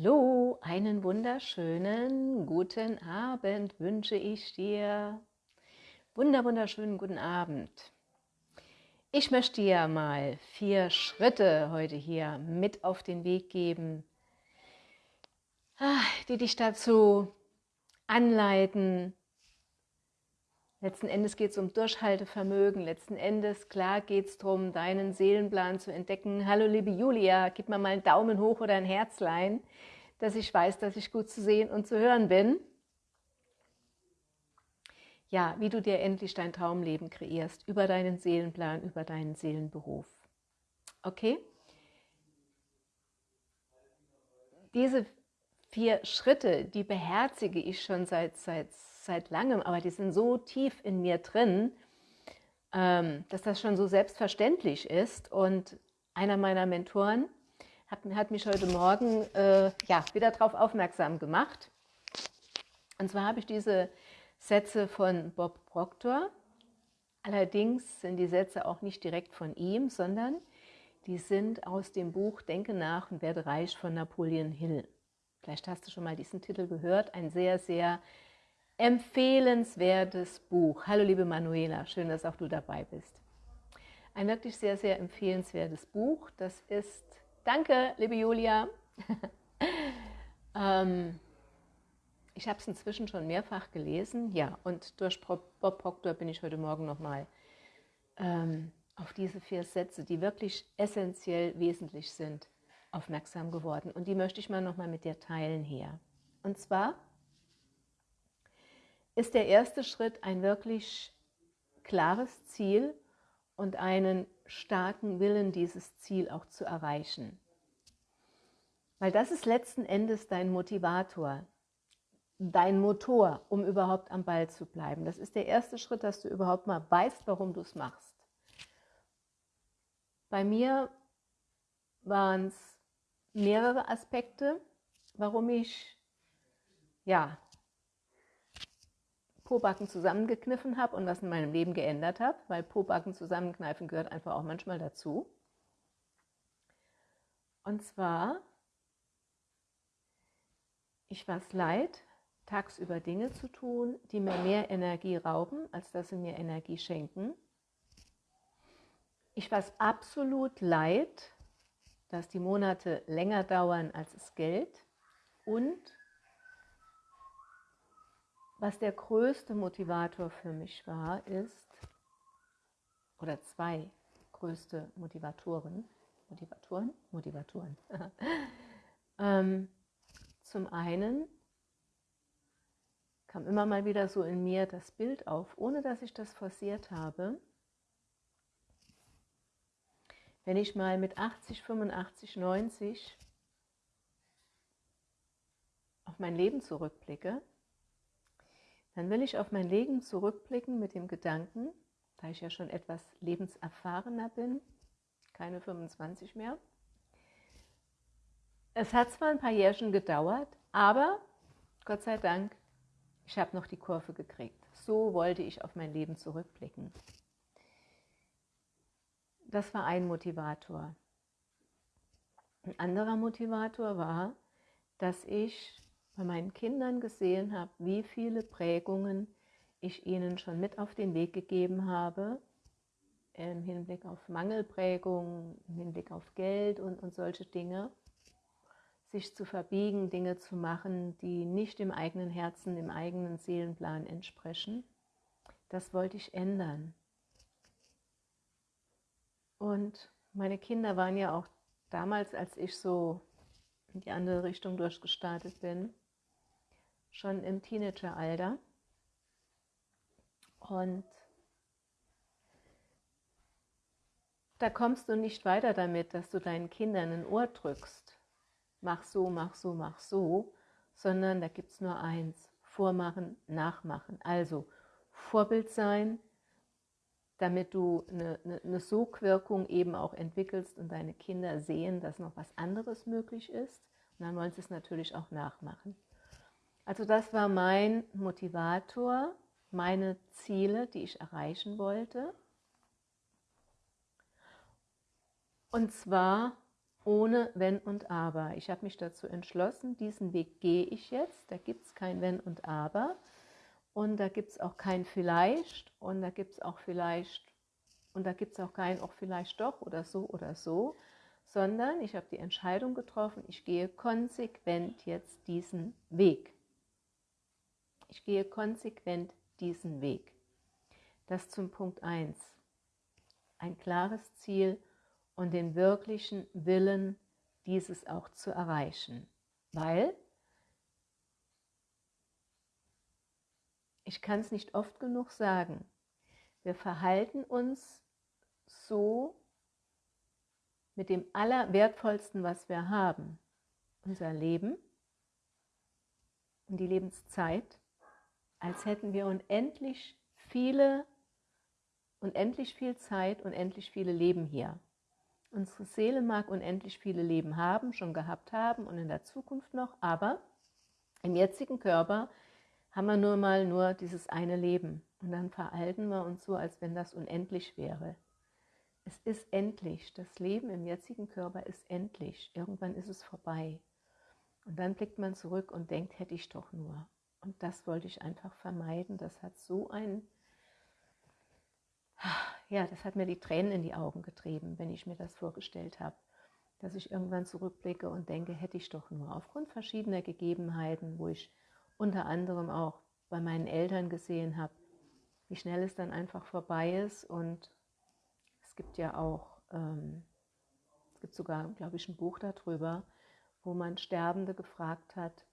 Hallo, einen wunderschönen guten Abend wünsche ich dir. Wunder, wunderschönen guten Abend. Ich möchte dir mal vier Schritte heute hier mit auf den Weg geben, ah, die dich dazu anleiten. Letzten Endes geht es um Durchhaltevermögen. Letzten Endes, klar, geht es darum, deinen Seelenplan zu entdecken. Hallo, liebe Julia, gib mir mal einen Daumen hoch oder ein Herzlein, dass ich weiß, dass ich gut zu sehen und zu hören bin. Ja, wie du dir endlich dein Traumleben kreierst, über deinen Seelenplan, über deinen Seelenberuf. Okay? Diese vier Schritte, die beherzige ich schon seit, seit, seit langem, aber die sind so tief in mir drin, ähm, dass das schon so selbstverständlich ist. Und einer meiner Mentoren hat, hat mich heute Morgen äh, ja, wieder darauf aufmerksam gemacht. Und zwar habe ich diese Sätze von Bob Proctor. Allerdings sind die Sätze auch nicht direkt von ihm, sondern die sind aus dem Buch Denke nach und werde reich von Napoleon Hill. Vielleicht hast du schon mal diesen Titel gehört. Ein sehr, sehr empfehlenswertes Buch. Hallo liebe Manuela, schön, dass auch du dabei bist. Ein wirklich sehr, sehr empfehlenswertes Buch. Das ist, danke liebe Julia. ähm, ich habe es inzwischen schon mehrfach gelesen. Ja, und durch Bob Proctor bin ich heute Morgen nochmal ähm, auf diese vier Sätze, die wirklich essentiell wesentlich sind, aufmerksam geworden und die möchte ich mal nochmal mit dir teilen hier. Und zwar ist der erste Schritt ein wirklich klares Ziel und einen starken Willen, dieses Ziel auch zu erreichen. Weil das ist letzten Endes dein Motivator, dein Motor, um überhaupt am Ball zu bleiben. Das ist der erste Schritt, dass du überhaupt mal weißt, warum du es machst. Bei mir waren es mehrere Aspekte, warum ich ja, Pobacken zusammengekniffen habe und was in meinem Leben geändert habe, weil Pobacken zusammenkneifen gehört einfach auch manchmal dazu. Und zwar, ich war es leid, tagsüber Dinge zu tun, die mir mehr Energie rauben, als dass sie mir Energie schenken. Ich war es absolut leid, dass die Monate länger dauern als das Geld und was der größte Motivator für mich war, ist, oder zwei größte Motivatoren, Motivatoren, Motivatoren. ähm, zum einen kam immer mal wieder so in mir das Bild auf, ohne dass ich das forciert habe, wenn ich mal mit 80, 85, 90 auf mein Leben zurückblicke, dann will ich auf mein Leben zurückblicken mit dem Gedanken, da ich ja schon etwas lebenserfahrener bin, keine 25 mehr. Es hat zwar ein paar Jährchen gedauert, aber Gott sei Dank, ich habe noch die Kurve gekriegt. So wollte ich auf mein Leben zurückblicken. Das war ein Motivator. Ein anderer Motivator war, dass ich bei meinen Kindern gesehen habe, wie viele Prägungen ich ihnen schon mit auf den Weg gegeben habe, im Hinblick auf Mangelprägungen, im Hinblick auf Geld und, und solche Dinge, sich zu verbiegen, Dinge zu machen, die nicht dem eigenen Herzen, dem eigenen Seelenplan entsprechen. Das wollte ich ändern. Und meine Kinder waren ja auch damals, als ich so in die andere Richtung durchgestartet bin, schon im Teenageralter. Und da kommst du nicht weiter damit, dass du deinen Kindern ein Ohr drückst. Mach so, mach so, mach so, sondern da gibt es nur eins. Vormachen, nachmachen. Also Vorbild sein, damit du eine, eine, eine Sogwirkung eben auch entwickelst und deine Kinder sehen, dass noch was anderes möglich ist. Und dann wollen sie es natürlich auch nachmachen. Also das war mein Motivator, meine Ziele, die ich erreichen wollte. Und zwar ohne Wenn und Aber. Ich habe mich dazu entschlossen, diesen Weg gehe ich jetzt. Da gibt es kein Wenn und Aber. Und da gibt es auch kein Vielleicht. Und da gibt es auch vielleicht. Und da gibt es auch kein auch vielleicht doch oder so oder so. Sondern ich habe die Entscheidung getroffen, ich gehe konsequent jetzt diesen Weg. Ich gehe konsequent diesen Weg. Das zum Punkt 1. Ein klares Ziel und den wirklichen Willen, dieses auch zu erreichen. Weil ich kann es nicht oft genug sagen, wir verhalten uns so mit dem Allerwertvollsten, was wir haben, unser Leben und die Lebenszeit, als hätten wir unendlich viele, unendlich viel Zeit, unendlich viele Leben hier. Unsere Seele mag unendlich viele Leben haben, schon gehabt haben und in der Zukunft noch, aber im jetzigen Körper haben wir nur mal nur dieses eine Leben. Und dann verhalten wir uns so, als wenn das unendlich wäre. Es ist endlich. Das Leben im jetzigen Körper ist endlich. Irgendwann ist es vorbei. Und dann blickt man zurück und denkt, hätte ich doch nur. Und das wollte ich einfach vermeiden. Das hat so ein ja, das hat mir die Tränen in die Augen getrieben, wenn ich mir das vorgestellt habe, dass ich irgendwann zurückblicke und denke, hätte ich doch nur aufgrund verschiedener Gegebenheiten, wo ich unter anderem auch bei meinen Eltern gesehen habe, wie schnell es dann einfach vorbei ist und es gibt ja auch, ähm, es gibt sogar, glaube ich, ein Buch darüber, wo man Sterbende gefragt hat,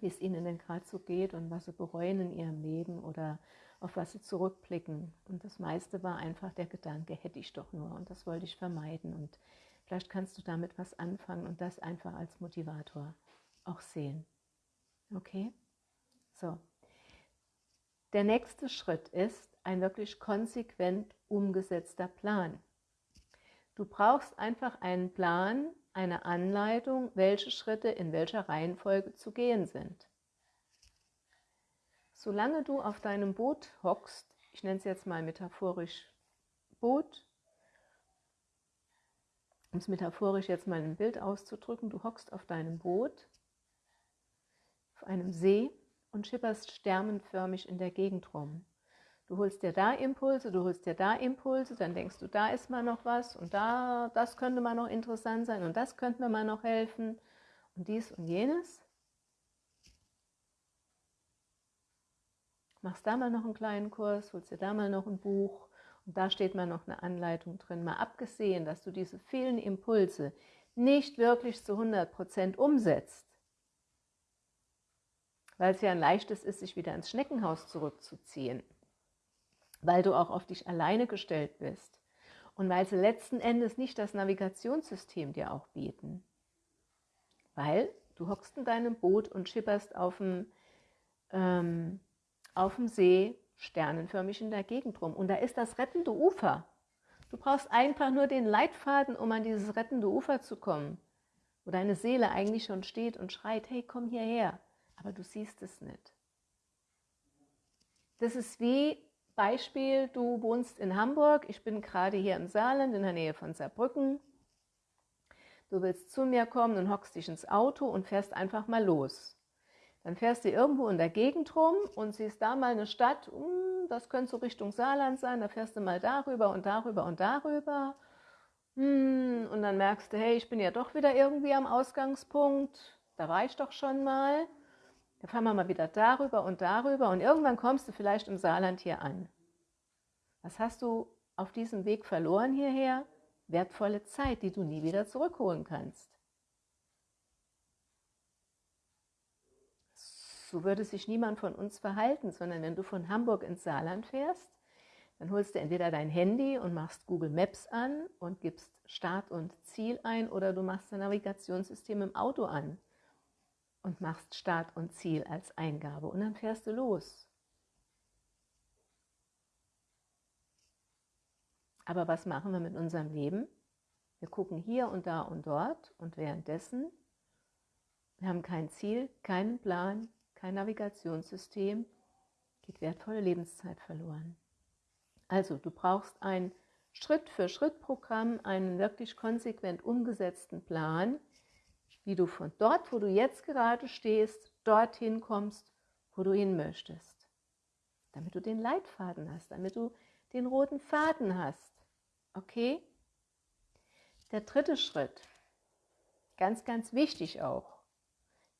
wie es ihnen denn gerade so geht und was sie bereuen in ihrem Leben oder auf was sie zurückblicken. Und das meiste war einfach der Gedanke, hätte ich doch nur. Und das wollte ich vermeiden. Und vielleicht kannst du damit was anfangen und das einfach als Motivator auch sehen. Okay? So. Der nächste Schritt ist ein wirklich konsequent umgesetzter Plan. Du brauchst einfach einen Plan, eine Anleitung, welche Schritte in welcher Reihenfolge zu gehen sind. Solange du auf deinem Boot hockst, ich nenne es jetzt mal metaphorisch Boot, um es metaphorisch jetzt mal ein Bild auszudrücken, du hockst auf deinem Boot, auf einem See und schipperst sternenförmig in der Gegend rum. Du holst dir da Impulse, du holst dir da Impulse, dann denkst du, da ist mal noch was und da, das könnte mal noch interessant sein und das könnte mir mal noch helfen und dies und jenes. machst da mal noch einen kleinen Kurs, holst dir da mal noch ein Buch und da steht mal noch eine Anleitung drin. Mal abgesehen, dass du diese vielen Impulse nicht wirklich zu 100% umsetzt, weil es ja ein leichtes ist, sich wieder ins Schneckenhaus zurückzuziehen, weil du auch auf dich alleine gestellt bist und weil sie letzten Endes nicht das Navigationssystem dir auch bieten. Weil du hockst in deinem Boot und schipperst auf dem ähm, auf dem See sternenförmig in der Gegend rum. Und da ist das rettende Ufer. Du brauchst einfach nur den Leitfaden, um an dieses rettende Ufer zu kommen, wo deine Seele eigentlich schon steht und schreit, hey, komm hierher. Aber du siehst es nicht. Das ist wie Beispiel, du wohnst in Hamburg, ich bin gerade hier im Saarland in der Nähe von Saarbrücken. Du willst zu mir kommen und hockst dich ins Auto und fährst einfach mal los. Dann fährst du irgendwo in der Gegend rum und siehst da mal eine Stadt, hm, das könnte so Richtung Saarland sein, da fährst du mal darüber und darüber und darüber. Hm, und dann merkst du, hey, ich bin ja doch wieder irgendwie am Ausgangspunkt, da war ich doch schon mal. Da fahren wir mal wieder darüber und darüber und irgendwann kommst du vielleicht im Saarland hier an. Was hast du auf diesem Weg verloren hierher? Wertvolle Zeit, die du nie wieder zurückholen kannst. so würde sich niemand von uns verhalten, sondern wenn du von Hamburg ins Saarland fährst, dann holst du entweder dein Handy und machst Google Maps an und gibst Start und Ziel ein oder du machst dein Navigationssystem im Auto an und machst Start und Ziel als Eingabe und dann fährst du los. Aber was machen wir mit unserem Leben? Wir gucken hier und da und dort und währenddessen, wir haben kein Ziel, keinen Plan, kein Navigationssystem, geht wertvolle Lebenszeit verloren. Also du brauchst ein Schritt-für-Schritt-Programm, einen wirklich konsequent umgesetzten Plan, wie du von dort, wo du jetzt gerade stehst, dorthin kommst, wo du hin möchtest. Damit du den Leitfaden hast, damit du den roten Faden hast. Okay? Der dritte Schritt, ganz, ganz wichtig auch,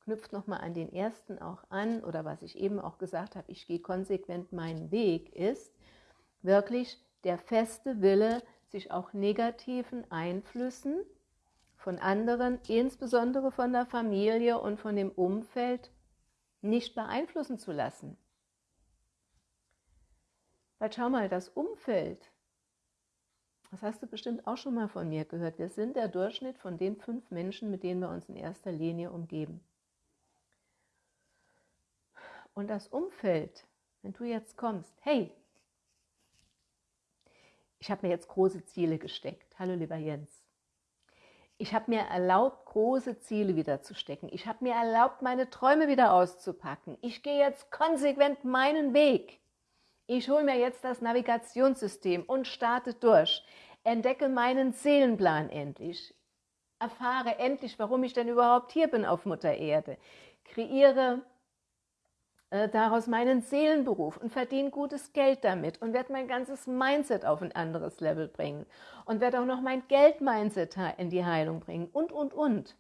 knüpft nochmal an den ersten auch an, oder was ich eben auch gesagt habe, ich gehe konsequent meinen Weg, ist wirklich der feste Wille, sich auch negativen Einflüssen von anderen, insbesondere von der Familie und von dem Umfeld, nicht beeinflussen zu lassen. Weil schau mal, das Umfeld, das hast du bestimmt auch schon mal von mir gehört, wir sind der Durchschnitt von den fünf Menschen, mit denen wir uns in erster Linie umgeben. Und das Umfeld, wenn du jetzt kommst, hey, ich habe mir jetzt große Ziele gesteckt. Hallo lieber Jens. Ich habe mir erlaubt, große Ziele wieder zu stecken. Ich habe mir erlaubt, meine Träume wieder auszupacken. Ich gehe jetzt konsequent meinen Weg. Ich hole mir jetzt das Navigationssystem und starte durch. Entdecke meinen Seelenplan endlich. Erfahre endlich, warum ich denn überhaupt hier bin auf Mutter Erde. Kreiere äh, daraus meinen Seelenberuf und verdiene gutes Geld damit und werde mein ganzes Mindset auf ein anderes Level bringen und werde auch noch mein Geld-Mindset in die Heilung bringen und, und, und.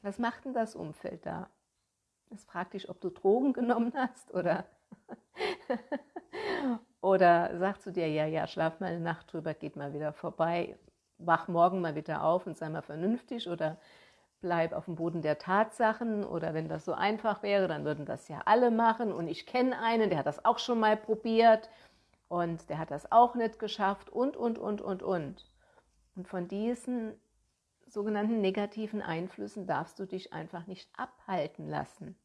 Was macht denn das Umfeld da? Es fragt dich, ob du Drogen genommen hast oder, oder sagst du dir, ja, ja, schlaf mal eine Nacht drüber, geht mal wieder vorbei, wach morgen mal wieder auf und sei mal vernünftig oder bleib auf dem Boden der Tatsachen oder wenn das so einfach wäre, dann würden das ja alle machen und ich kenne einen, der hat das auch schon mal probiert und der hat das auch nicht geschafft und, und, und, und, und. Und von diesen sogenannten negativen Einflüssen darfst du dich einfach nicht abhalten lassen.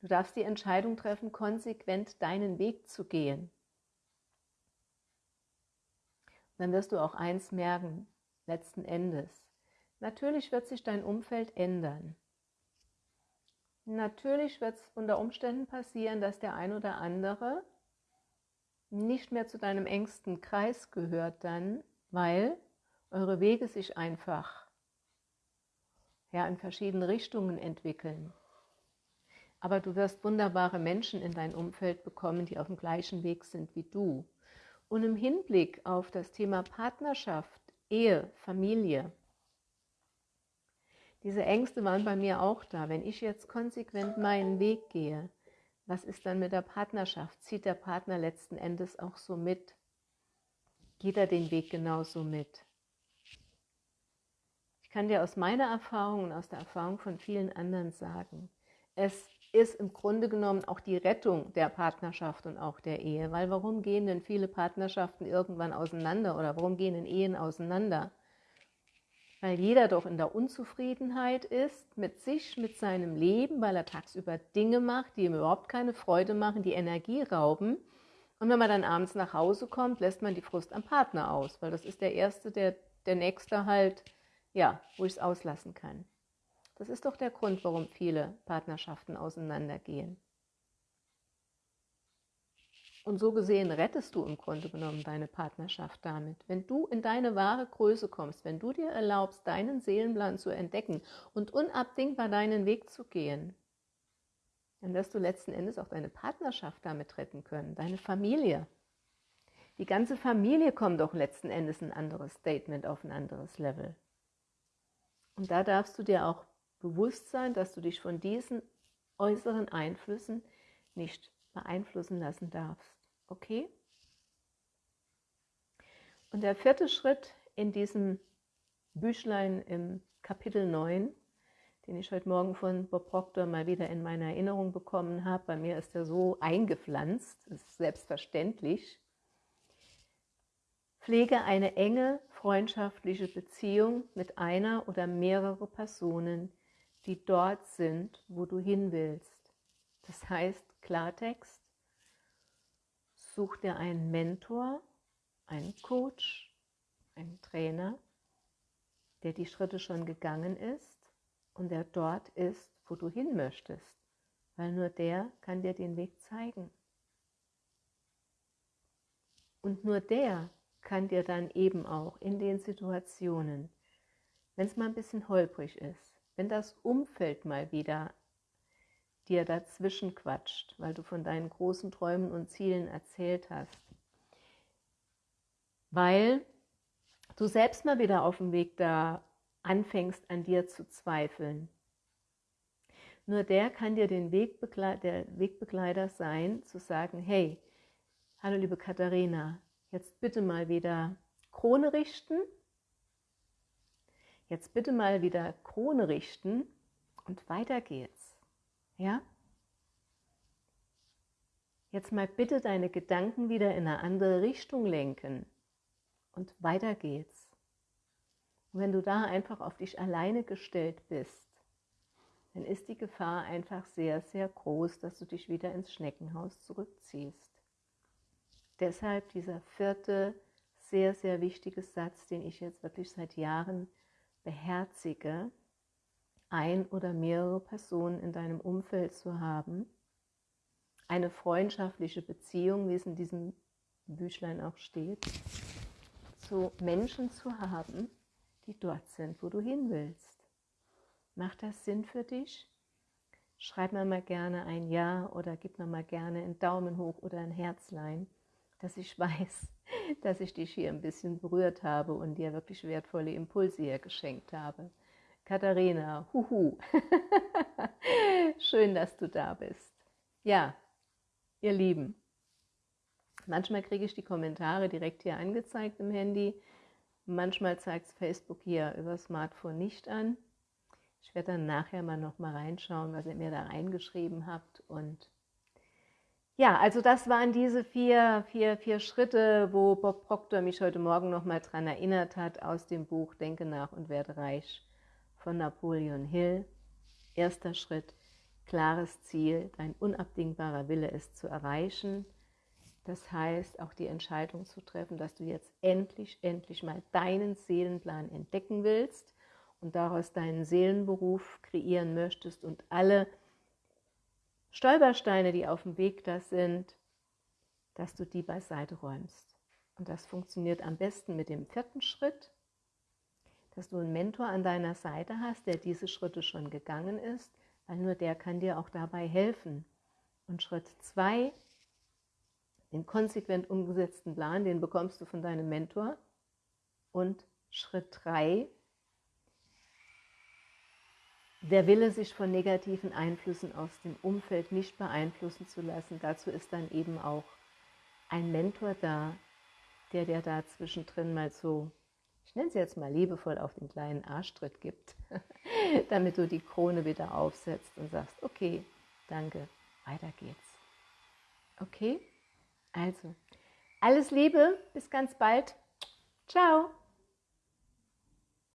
Du darfst die Entscheidung treffen, konsequent deinen Weg zu gehen. Dann wirst du auch eins merken, letzten Endes. Natürlich wird sich dein Umfeld ändern. Natürlich wird es unter Umständen passieren, dass der ein oder andere nicht mehr zu deinem engsten Kreis gehört dann, weil eure Wege sich einfach ja, in verschiedene Richtungen entwickeln. Aber du wirst wunderbare Menschen in dein Umfeld bekommen, die auf dem gleichen Weg sind wie du. Und im Hinblick auf das Thema Partnerschaft, Ehe, Familie, diese Ängste waren bei mir auch da. Wenn ich jetzt konsequent meinen Weg gehe, was ist dann mit der Partnerschaft? Zieht der Partner letzten Endes auch so mit? Geht er den Weg genauso mit? Ich kann dir aus meiner Erfahrung und aus der Erfahrung von vielen anderen sagen, es ist im Grunde genommen auch die Rettung der Partnerschaft und auch der Ehe. Weil warum gehen denn viele Partnerschaften irgendwann auseinander oder warum gehen denn Ehen auseinander? Weil jeder doch in der Unzufriedenheit ist mit sich, mit seinem Leben, weil er tagsüber Dinge macht, die ihm überhaupt keine Freude machen, die Energie rauben. Und wenn man dann abends nach Hause kommt, lässt man die Frust am Partner aus, weil das ist der Erste, der, der Nächste halt, ja, wo ich es auslassen kann. Das ist doch der Grund, warum viele Partnerschaften auseinandergehen. Und so gesehen rettest du im Grunde genommen deine Partnerschaft damit. Wenn du in deine wahre Größe kommst, wenn du dir erlaubst, deinen Seelenplan zu entdecken und unabdingbar deinen Weg zu gehen, dann wirst du letzten Endes auch deine Partnerschaft damit retten können, deine Familie. Die ganze Familie kommt doch letzten Endes ein anderes Statement auf ein anderes Level. Und da darfst du dir auch bewusst sein, dass du dich von diesen äußeren Einflüssen nicht beeinflussen lassen darfst. Okay? Und der vierte Schritt in diesem Büchlein im Kapitel 9, den ich heute Morgen von Bob Proctor mal wieder in meine Erinnerung bekommen habe, bei mir ist er so eingepflanzt, ist selbstverständlich, Pflege eine enge freundschaftliche Beziehung mit einer oder mehreren Personen, die dort sind, wo du hin willst. Das heißt Klartext, Such dir einen Mentor, einen Coach, einen Trainer, der die Schritte schon gegangen ist und der dort ist, wo du hin möchtest, weil nur der kann dir den Weg zeigen. Und nur der kann dir dann eben auch in den Situationen, wenn es mal ein bisschen holprig ist, wenn das Umfeld mal wieder dir dazwischen quatscht, weil du von deinen großen Träumen und Zielen erzählt hast, weil du selbst mal wieder auf dem Weg da anfängst an dir zu zweifeln. Nur der kann dir den Wegbegleiter, der Wegbegleiter sein, zu sagen, hey, hallo liebe Katharina, jetzt bitte mal wieder Krone richten, jetzt bitte mal wieder Krone richten und weiter geht's. Ja? Jetzt mal bitte deine Gedanken wieder in eine andere Richtung lenken und weiter geht's. Und wenn du da einfach auf dich alleine gestellt bist, dann ist die Gefahr einfach sehr, sehr groß, dass du dich wieder ins Schneckenhaus zurückziehst. Deshalb dieser vierte, sehr, sehr wichtige Satz, den ich jetzt wirklich seit Jahren beherzige, ein oder mehrere Personen in deinem Umfeld zu haben, eine freundschaftliche Beziehung, wie es in diesem Büchlein auch steht, zu Menschen zu haben, die dort sind, wo du hin willst. Macht das Sinn für dich? Schreib mir mal gerne ein Ja oder gib mir mal gerne einen Daumen hoch oder ein Herzlein, dass ich weiß, dass ich dich hier ein bisschen berührt habe und dir wirklich wertvolle Impulse hier geschenkt habe. Katharina, huhu, schön, dass du da bist. Ja, ihr Lieben, manchmal kriege ich die Kommentare direkt hier angezeigt im Handy. Manchmal zeigt es Facebook hier über Smartphone nicht an. Ich werde dann nachher mal noch mal reinschauen, was ihr mir da reingeschrieben habt. Und ja, also das waren diese vier, vier, vier Schritte, wo Bob Proctor mich heute Morgen noch mal dran erinnert hat aus dem Buch Denke nach und werde reich von Napoleon Hill. Erster Schritt, klares Ziel, dein unabdingbarer Wille ist zu erreichen. Das heißt, auch die Entscheidung zu treffen, dass du jetzt endlich, endlich mal deinen Seelenplan entdecken willst und daraus deinen Seelenberuf kreieren möchtest und alle Stolpersteine, die auf dem Weg da sind, dass du die beiseite räumst. Und das funktioniert am besten mit dem vierten Schritt, dass du einen Mentor an deiner Seite hast, der diese Schritte schon gegangen ist, weil nur der kann dir auch dabei helfen. Und Schritt zwei den konsequent umgesetzten Plan, den bekommst du von deinem Mentor. Und Schritt 3, der Wille, sich von negativen Einflüssen aus dem Umfeld nicht beeinflussen zu lassen. Dazu ist dann eben auch ein Mentor da, der dir da zwischendrin mal so, ich nenne es jetzt mal liebevoll, auf den kleinen Arschtritt gibt, damit du die Krone wieder aufsetzt und sagst, okay, danke, weiter geht's. Okay? Also, alles Liebe, bis ganz bald. Ciao.